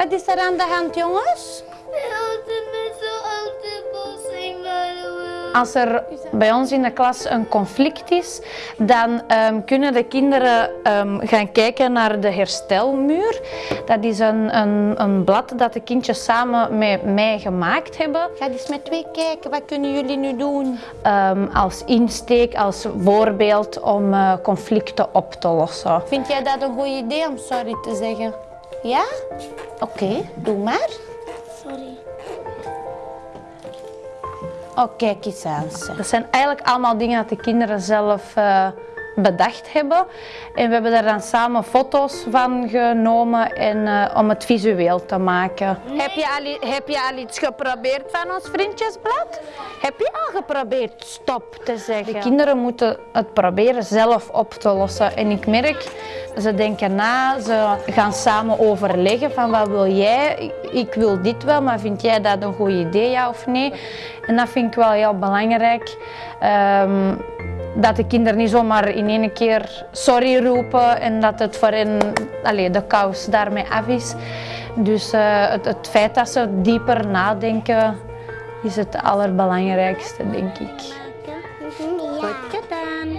Wat is er aan de hand, jongens? Als er bij ons in de klas een conflict is, dan ehm, kunnen de kinderen ehm, gaan kijken naar de herstelmuur. Dat is een, een, een blad dat de kindjes samen met mij gemaakt hebben. Ga eens met twee kijken, wat kunnen jullie nu doen? Ehm, als insteek, als voorbeeld om eh, conflicten op te lossen. Vind jij dat een goed idee om sorry te zeggen? Ja? Oké, doe maar. Sorry. Oh, kijk eens aan. ze. Dat zijn eigenlijk allemaal dingen dat de kinderen zelf eh, bedacht hebben. En we hebben daar dan samen foto's van genomen en, eh, om het visueel te maken. Heb, je al, heb je al iets geprobeerd van ons vriendjesblad? Heb je al geprobeerd stop te zeggen? De kinderen moeten het proberen zelf op te lossen. En ik merk, ze denken na, ze gaan samen overleggen van wat wil jij? Ik- Ik wil dit wel, maar vind jij dat een goed idee, ja of nee? En dat vind ik wel heel belangrijk. Ehm, dat de kinderen niet zomaar in één keer sorry roepen en dat het voor hen allee, de kous daarmee af is. Dus eh, het, het feit dat ze dieper nadenken is het allerbelangrijkste, denk ik. Ja. Goed gedaan.